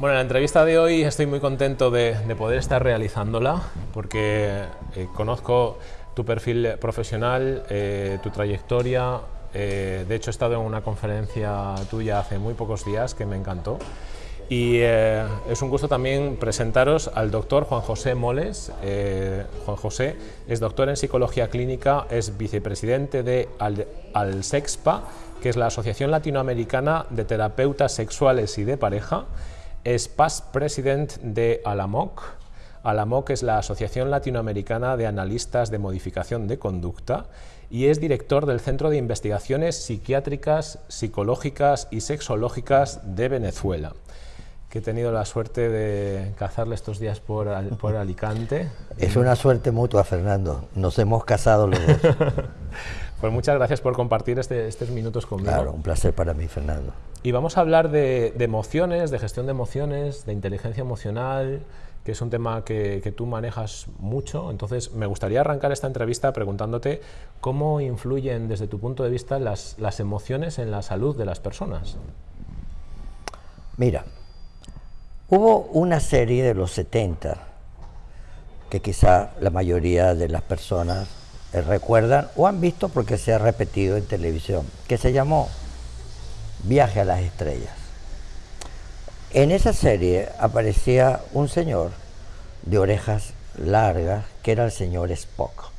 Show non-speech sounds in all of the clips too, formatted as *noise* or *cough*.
Bueno, en la entrevista de hoy estoy muy contento de, poder estar realizándola porque eh, conozco tu perfil profesional, eh, tu trayectoria. Eh, de hecho, he estado en una conferencia tuya hace muy pocos días que me encantó. Y es un gusto también presentaros al doctor Juan José Moles. Juan José es doctor en psicología clínica, es vicepresidente de ALSEXPA, que es la Asociación Latinoamericana de Terapeutas Sexuales y de Pareja, es past president de ALAMOC. ALAMOC es la Asociación Latinoamericana de Analistas de Modificación de Conducta y es director del Centro de Investigaciones Psiquiátricas, Psicológicas y Sexológicas de Venezuela que he tenido la suerte de cazarle estos días por, por Alicante. Es una suerte mutua, Fernando. Nos hemos casado los dos. *laughs* pues muchas gracias por compartir este, estos minutos conmigo. Claro, un placer para mí, Fernando. Y vamos a hablar de, emociones, de gestión de emociones, de inteligencia emocional, que es un tema que, tú manejas mucho. Entonces, me gustaría arrancar esta entrevista preguntándote cómo influyen desde tu punto de vista las, las emociones en la salud de las personas. Mira, hubo una serie de los 70 que quizá la mayoría de las personas recuerdan o han visto porque se ha repetido en televisión, que se llamó Viaje a las Estrellas. En esa serie aparecía un señor de orejas largas que era el señor Spock.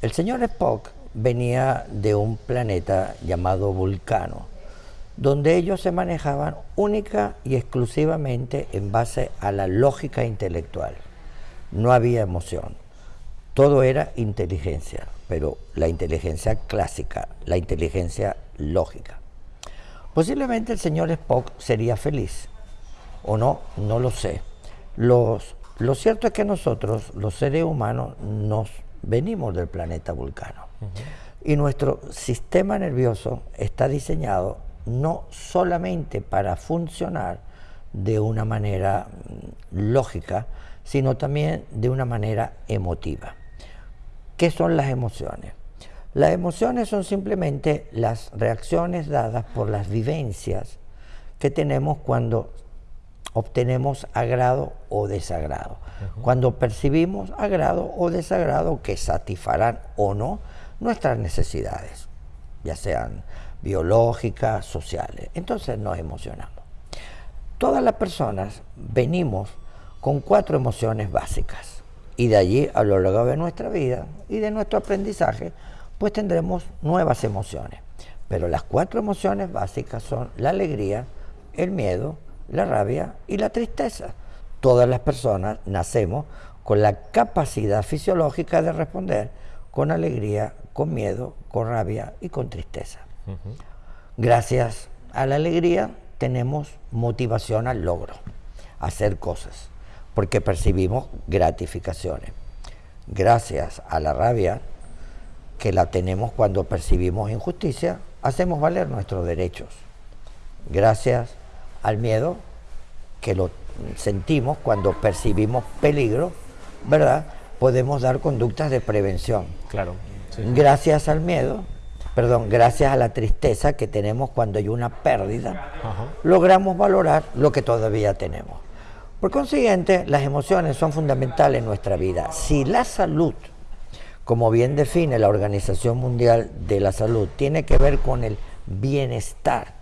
El señor Spock venía de un planeta llamado Vulcano, donde ellos se manejaban única y exclusivamente en base a la lógica intelectual. No había emoción. Todo era inteligencia, pero la inteligencia clásica, la inteligencia lógica. Posiblemente el señor Spock sería feliz, o no, no lo sé. Los, lo cierto es que nosotros, los seres humanos, nos venimos del planeta Vulcano. Y nuestro sistema nervioso está diseñado no solamente para funcionar de una manera mm, lógica, sino también de una manera emotiva. ¿Qué son las emociones? Las emociones son simplemente las reacciones dadas por las vivencias que tenemos cuando obtenemos agrado o desagrado. Cuando percibimos agrado o desagrado que satisfarán o no nuestras necesidades, ya sean biológicas, sociales. Entonces nos emocionamos. Todas las personas venimos con cuatro emociones básicas y de allí a lo largo de nuestra vida y de nuestro aprendizaje pues tendremos nuevas emociones. Pero las cuatro emociones básicas son la alegría, el miedo, la rabia y la tristeza. Todas las personas nacemos con la capacidad fisiológica de responder con alegría, con miedo, con rabia y con tristeza. Gracias a la alegría tenemos motivación al logro, a hacer cosas, porque percibimos gratificaciones. Gracias a la rabia que la tenemos cuando percibimos injusticia, hacemos valer nuestros derechos. Gracias al miedo que lo sentimos cuando percibimos peligro, ¿verdad? Podemos dar conductas de prevención. Claro. Gracias al miedo, perdón, gracias a la tristeza que tenemos cuando hay una pérdida, logramos valorar lo que todavía tenemos. Por consiguiente, las emociones son fundamentales en nuestra vida. Si la salud como bien define la Organización Mundial de la Salud, tiene que ver con el bienestar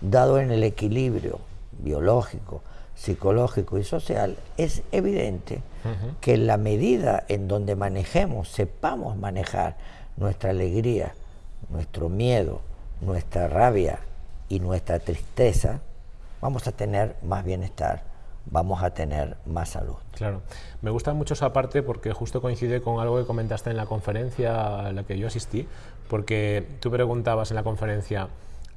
dado en el equilibrio biológico, psicológico y social, es evidente que la medida en donde manejemos, sepamos manejar nuestra alegría, nuestro miedo, nuestra rabia y nuestra tristeza, vamos a tener más bienestar vamos a tener más salud. Claro, me gusta mucho esa parte porque justo coincide con algo que comentaste en la conferencia a la que yo asistí, porque tú preguntabas en la conferencia,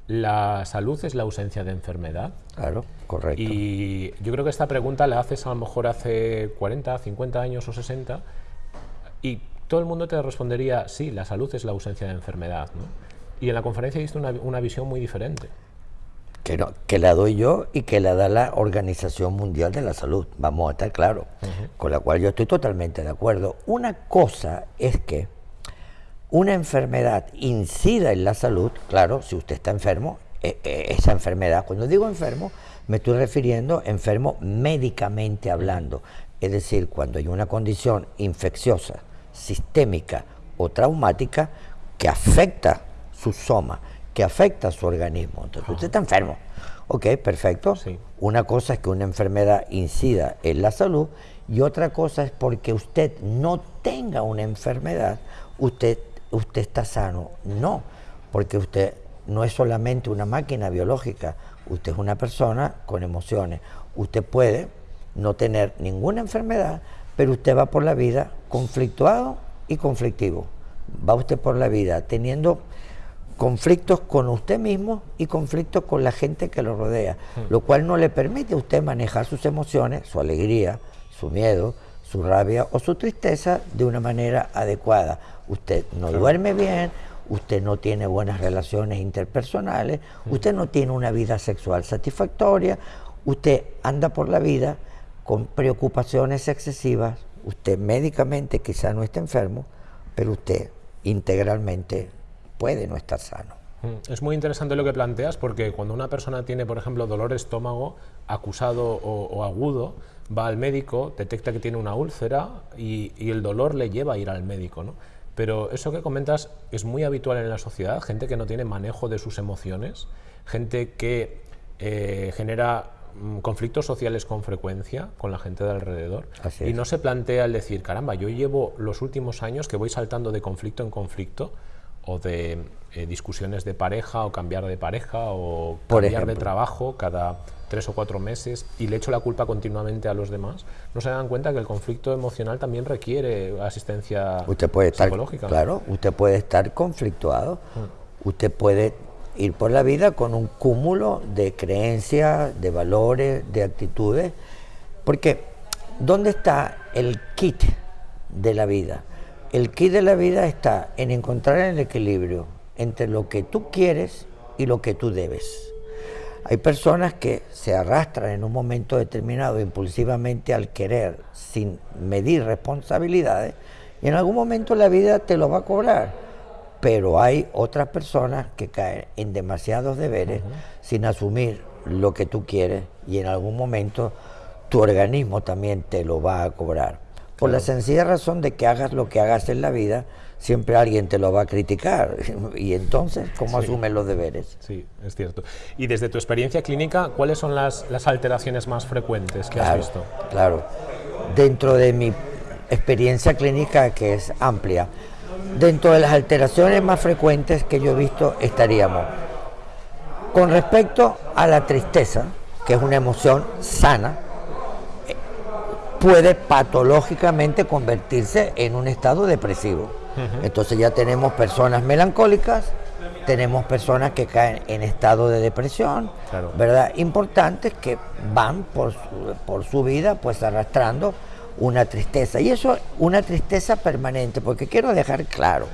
¿la salud es la ausencia de enfermedad? Claro, correcto. Y yo creo que esta pregunta la haces a lo mejor hace 40, 50 años o 60 y todo el mundo te respondería, sí, la salud es la ausencia de enfermedad. Y en la conferencia diste una, una visión muy diferente que, la doy yo y que la da la Organización Mundial de la Salud, vamos a estar claros, con la cual yo estoy totalmente de acuerdo. Una cosa es que una enfermedad incida en la salud, claro, si usted está enfermo, e, e, esa enfermedad. Cuando digo enfermo, me estoy refiriendo enfermo médicamente hablando. Es decir, cuando hay una condición infecciosa, sistémica o traumática que afecta su soma, que afecta su organismo. Entonces, usted está enfermo. Ok, perfecto. Una cosa es que una enfermedad incida en la salud y otra cosa es porque usted no tenga una enfermedad, usted, usted está sano. No, porque usted no es solamente una máquina biológica, usted es una persona con emociones. Usted puede no tener ninguna enfermedad, pero usted va por la vida conflictuado y conflictivo. Va usted por la vida teniendo conflictos con usted mismo y conflictos con la gente que lo rodea, hmm. lo cual no le permite a usted manejar sus emociones, su alegría, su miedo, su rabia o su tristeza de una manera adecuada. Usted no duerme bien, usted no tiene buenas relaciones interpersonales, hmm. usted no tiene una vida sexual satisfactoria, usted anda por la vida con preocupaciones excesivas, usted médicamente quizá no esté enfermo, pero usted integralmente puede no estar sano. Mm, es muy interesante lo que planteas porque cuando una persona tiene, por ejemplo, dolor de estómago acusado o, agudo, va al médico, detecta que tiene una úlcera y, el dolor le lleva a ir al médico. ¿no? Pero eso que comentas es muy habitual en la sociedad, gente que no tiene manejo de sus emociones, gente que eh, genera mm, conflictos sociales con frecuencia con la gente de alrededor y no se plantea el decir, caramba, yo llevo los últimos años que voy saltando de conflicto en conflicto o de eh, discusiones de pareja o cambiar de pareja o cambiar de trabajo cada tres o cuatro meses y le echo la culpa continuamente a los demás, no se dan cuenta que el conflicto emocional también requiere asistencia usted puede estar, psicológica. Claro, usted puede estar conflictuado, mm. usted puede ir por la vida con un cúmulo de creencias, de valores, de actitudes, porque ¿dónde está el kit de la vida? El kit de la vida está en encontrar el equilibrio entre lo que tú quieres y lo que tú debes. Hay personas que se arrastran en un momento determinado impulsivamente al querer sin medir responsabilidades y en algún momento la vida te lo va a cobrar. Pero hay otras personas que caen en demasiados deberes sin asumir lo que tú quieres y en algún momento tu organismo también te lo va a cobrar. Por la sencilla razón de que hagas lo que hagas en la vida, siempre alguien te lo va a criticar. *laughs* Y entonces, ¿cómo asumes los deberes? Sí, es cierto. Y desde tu experiencia clínica, ¿cuáles son las, alteraciones más frecuentes que has visto? Claro. Dentro de mi experiencia clínica, que es amplia, dentro de las alteraciones más frecuentes que yo he visto estaríamos con respecto a la tristeza, que es una emoción sana, puede patológicamente convertirse en un estado depresivo. Entonces ya tenemos personas melancólicas, tenemos personas que caen en estado de depresión, ¿verdad? Importantes que van por su, por su vida pues arrastrando una tristeza. Y eso, una tristeza permanente, porque quiero dejar claro,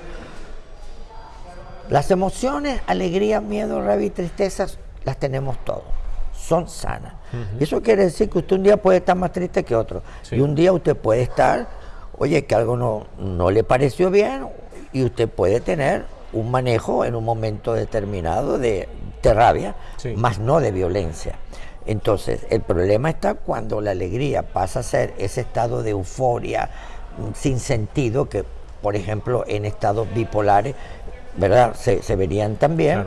las emociones, alegría, miedo, rabia y tristezas, las tenemos todos son sanas. Eso quiere decir que usted un día puede estar más triste que otro. Y un día usted puede estar, oye, que algo no, no le pareció bien y usted puede tener un manejo en un momento determinado de, rabia, más no de violencia. Entonces, el problema está cuando la alegría pasa a ser ese estado de euforia mm, sin sentido que, por ejemplo, en estados bipolares, ¿verdad? Se, verían también.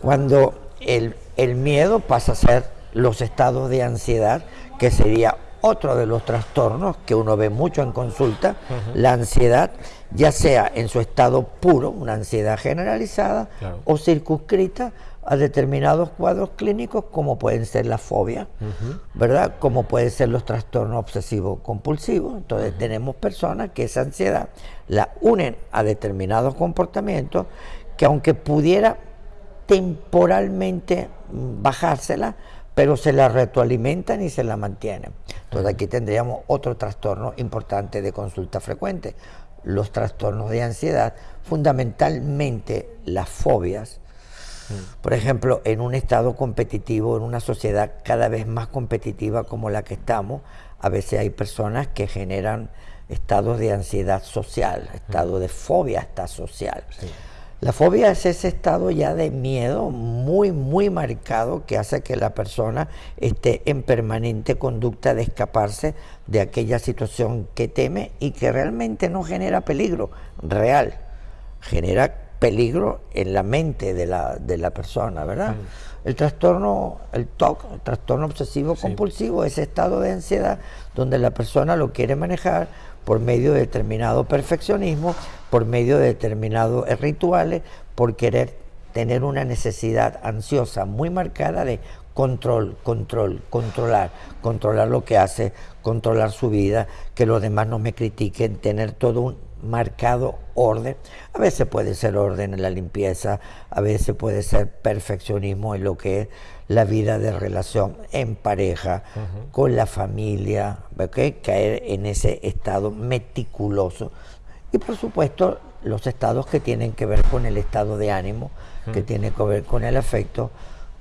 Cuando el, el miedo pasa a ser los estados de ansiedad, que sería otro de los trastornos que uno ve mucho en consulta, la ansiedad, ya sea en su estado puro, una ansiedad generalizada, o circunscrita a determinados cuadros clínicos como pueden ser la fobia, ¿verdad? Como pueden ser los trastornos obsesivos compulsivos. Entonces tenemos personas que esa ansiedad la unen a determinados comportamientos que aunque pudiera temporalmente bajársela, pero se la retroalimentan y se la mantienen. Entonces aquí tendríamos otro trastorno importante de consulta frecuente, los trastornos de ansiedad, fundamentalmente las fobias. Por ejemplo, en un estado competitivo, en una sociedad cada vez más competitiva como la que estamos, a veces hay personas que generan estados de ansiedad social, estado de fobia hasta social. La fobia es ese estado ya de miedo muy, muy marcado que hace que la persona esté en permanente conducta de escaparse de aquella situación que teme y que realmente no genera peligro real, genera peligro en la mente de la, de la persona, ¿verdad? El trastorno, el TOC, el trastorno obsesivo compulsivo, ese estado de ansiedad donde la persona lo quiere manejar por medio de determinado perfeccionismo, por medio de determinados rituales, por querer tener una necesidad ansiosa muy marcada de control, control, controlar, controlar lo que hace, controlar su vida, que los demás no me critiquen, tener todo un marcado orden. A veces puede ser orden en la limpieza, a veces puede ser perfeccionismo en lo que es la vida de relación en pareja, con la familia, caer en ese estado meticuloso. Y por supuesto los estados que tienen que ver con el estado de ánimo, que tiene que ver con el afecto,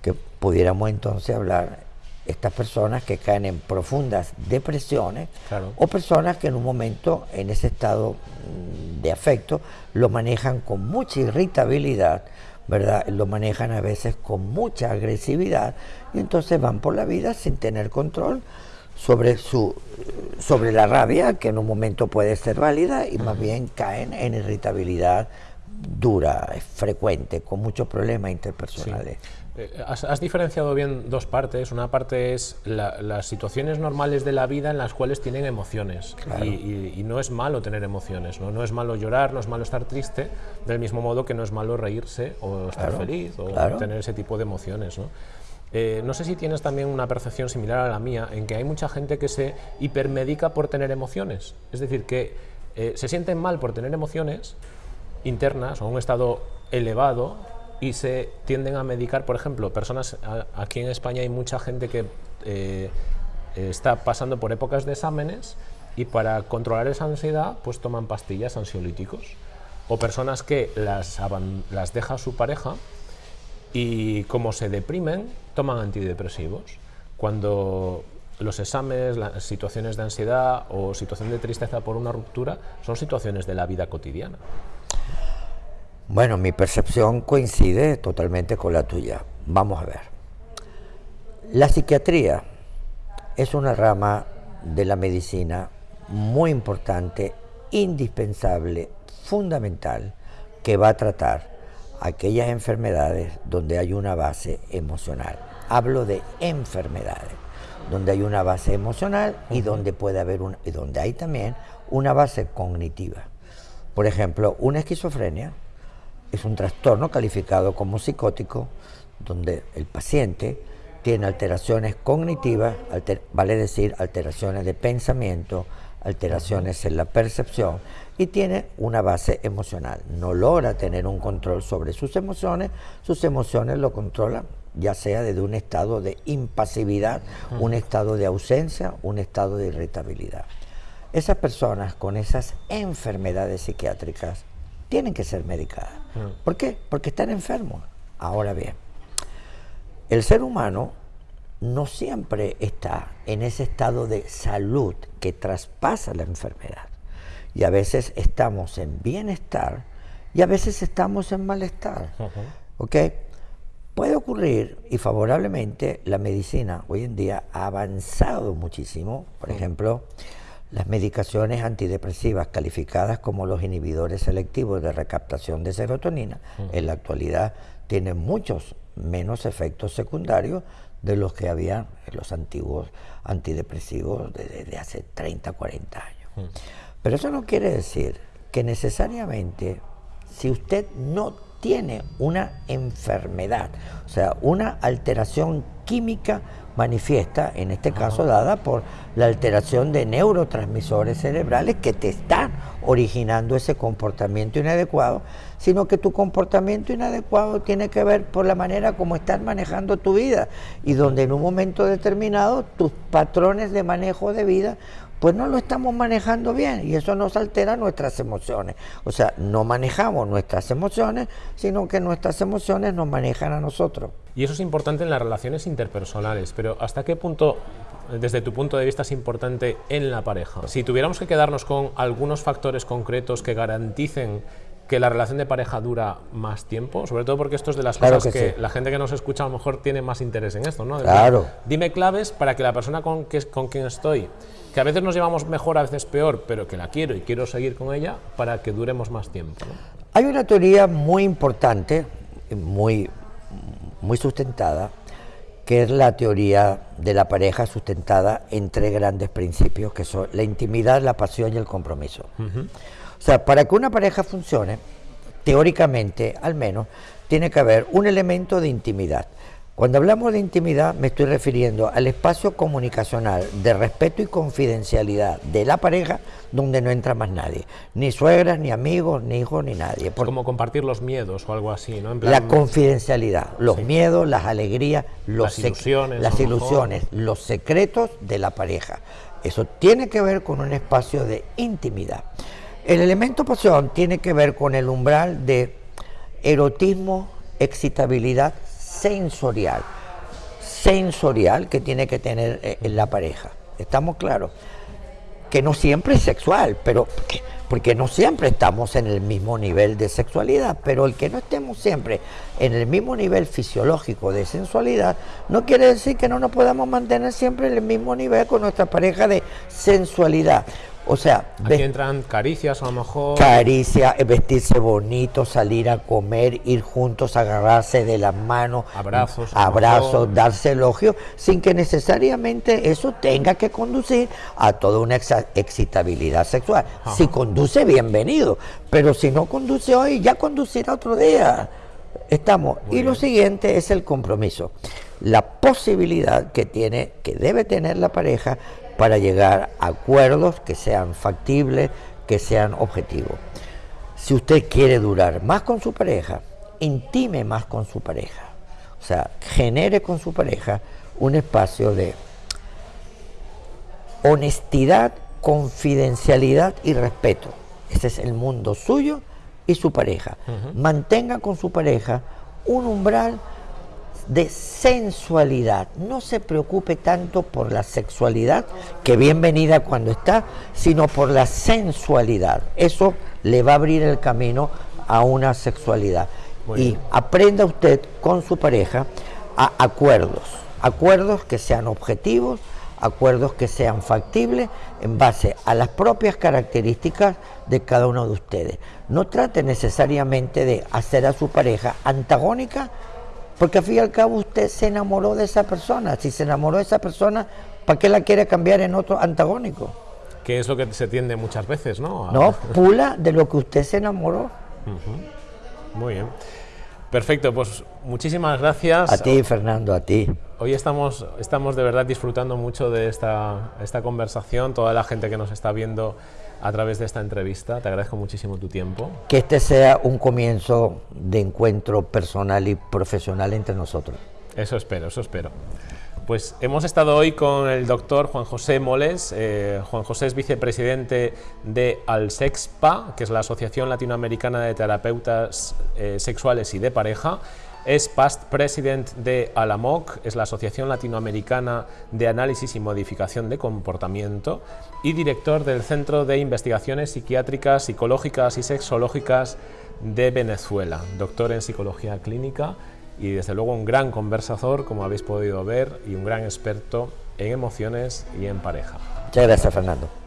que pudiéramos entonces hablar estas personas que caen en profundas depresiones o personas que en un momento en ese estado mm, de afecto lo manejan con mucha irritabilidad, ¿verdad? Lo manejan a veces con mucha agresividad y entonces van por la vida sin tener control sobre su sobre la rabia que en un momento puede ser válida y más bien caen en irritabilidad dura, frecuente, con muchos problemas interpersonales. Has, diferenciado bien dos partes. Una parte es las situaciones normales de la vida en las cuales tienen emociones. Y, no es malo tener emociones, ¿no? no es malo llorar, no es malo estar triste, del mismo modo que no es malo reírse o estar feliz o tener ese tipo de emociones. ¿no? Eh, no sé si tienes también una percepción similar a la mía, en que hay mucha gente que se hipermedica por tener emociones. Es decir, que eh, se sienten mal por tener emociones internas o un estado elevado y se tienden a medicar, por ejemplo, personas, aquí en España hay mucha gente que eh, está pasando por épocas de exámenes y para controlar esa ansiedad pues toman pastillas ansiolíticos o personas que las, las deja su pareja y como se deprimen toman antidepresivos cuando los exámenes, las situaciones de ansiedad o situación de tristeza por una ruptura son situaciones de la vida cotidiana. Bueno, mi percepción coincide totalmente con la tuya. Vamos a ver. La psiquiatría es una rama de la medicina muy importante, indispensable, fundamental, que va a tratar aquellas enfermedades donde hay una base emocional. Hablo de enfermedades, donde hay una base emocional y donde puede haber un, y donde hay también una base cognitiva. Por ejemplo, una esquizofrenia es un trastorno calificado como psicótico, donde el paciente tiene alteraciones cognitivas, vale decir alteraciones de pensamiento, alteraciones en la percepción y tiene una base emocional. No logra tener un control sobre sus emociones, sus emociones lo controlan ya sea desde un estado de impasividad, un estado de ausencia, un estado de irritabilidad. Esas personas con esas enfermedades psiquiátricas tienen que ser medicadas. Mm. ¿Por qué? Porque están enfermos. Ahora bien, el ser humano no siempre está en ese estado de salud que traspasa la enfermedad. Y a veces estamos en bienestar y a veces estamos en malestar. ¿Ok? Puede ocurrir, y favorablemente, la medicina hoy en día ha avanzado muchísimo. Por ejemplo, las medicaciones antidepresivas calificadas como los inhibidores selectivos de recaptación de serotonina en la actualidad tienen muchos menos efectos secundarios de los que había en los antiguos antidepresivos desde hace 30, 40 años. Pero eso no quiere decir que necesariamente si usted no tiene una enfermedad, o sea, una alteración química manifiesta, en este caso dada por la alteración de neurotransmisores cerebrales que te están originando ese comportamiento inadecuado, sino que tu comportamiento inadecuado tiene que ver por la manera como estás manejando tu vida y donde en un momento determinado tus patrones de manejo de vida pues no lo estamos manejando bien y eso nos altera nuestras emociones. O sea, no manejamos nuestras emociones, sino que nuestras emociones nos manejan a nosotros. Y eso es importante en las relaciones interpersonales, pero ¿hasta qué punto, desde tu punto de vista, es importante en la pareja? Si tuviéramos que quedarnos con algunos factores concretos que garanticen que la relación de pareja dura más tiempo, sobre todo porque esto es de las Claro cosas que que, sí. la gente que nos escucha a lo mejor tiene más interés en esto, ¿no? De Claro. decir, Dime claves para que la persona con, que, con quien estoy, que a veces nos llevamos mejor, a veces peor, pero que la quiero y quiero seguir con ella, para que duremos más tiempo. ¿no? Hay una teoría muy importante, muy, muy sustentada, que es la teoría de la pareja sustentada en tres grandes principios, que son la intimidad, la pasión y el compromiso. O sea, para que una pareja funcione, teóricamente al menos, tiene que haber un elemento de intimidad. Cuando hablamos de intimidad me estoy refiriendo al espacio comunicacional de respeto y confidencialidad de la pareja donde no entra más nadie, ni suegras, ni amigos, ni hijos, ni nadie. Es Por- como compartir los miedos o algo así, ¿no? En plan, la confidencialidad, los miedos, las alegrías, los Las ilusiones, los secretos de la pareja. Eso tiene que ver con un espacio de intimidad. El elemento pasión tiene que ver con el umbral de erotismo, excitabilidad sensorial. Sensorial que tiene que tener eh, en la pareja. ¿Estamos claros? que no siempre es sexual, pero porque, porque no siempre estamos en el mismo nivel de sexualidad, pero el que no estemos siempre en el mismo nivel fisiológico de sensualidad no quiere decir que no nos podamos mantener siempre en el mismo nivel con nuestra pareja de sensualidad. O sea, Aquí entran caricias a lo mejor. caricia, eh, vestirse bonito, salir a comer, ir juntos, agarrarse de las manos, Abrazos, abrazos, darse elogios, sin que necesariamente eso tenga que conducir a toda una excitabilidad sexual. Si conduce, bienvenido, pero si no conduce hoy, ya conducirá otro día. Estamos. y lo siguiente es el compromiso. La posibilidad que tiene, que debe tener la pareja para llegar a acuerdos que sean factibles, que sean objetivos. Si usted quiere durar más con su pareja, intime más con su pareja. O sea, genere con su pareja un espacio de honestidad, confidencialidad y respeto. Ese es el mundo suyo y su pareja. Mantenga con su pareja un umbral de sensualidad. No se preocupe tanto por la sexualidad, que bienvenida cuando está, sino por la sensualidad. Eso le va a abrir el camino a una sexualidad. Muy y bien. aprenda usted con su pareja a acuerdos, acuerdos que sean objetivos, acuerdos que sean factibles en base a las propias características de cada uno de ustedes. No trate necesariamente de hacer a su pareja antagónica, porque al fin y al cabo usted se enamoró de esa persona. Si se enamoró de esa persona, ¿para qué la quiere cambiar en otro antagónico? Que es lo que se tiende muchas veces, ¿no? A- No, pula de lo que usted se enamoró. Muy bien. Perfecto, pues muchísimas gracias. A ti, Fernando, a ti. Hoy estamos, estamos de verdad disfrutando mucho de esta, esta conversación, toda la gente que nos está viendo a través de esta entrevista. Te agradezco muchísimo tu tiempo. Que este sea un comienzo de encuentro personal y profesional entre nosotros. Eso espero, eso espero. Pues hemos estado hoy con el doctor Juan José Moles. Eh, Juan José es vicepresidente de ALSEXPA, que es la Asociación Latinoamericana de Terapeutas eh, Sexuales y de Pareja. Es past president de ALAMOC, es la Asociación Latinoamericana de Análisis y Modificación de Comportamiento, y director del Centro de Investigaciones Psiquiátricas, Psicológicas y Sexológicas de Venezuela, doctor en Psicología Clínica y desde luego un gran conversador, como habéis podido ver, y un gran experto en emociones y en pareja. Muchas gracias, Fernando.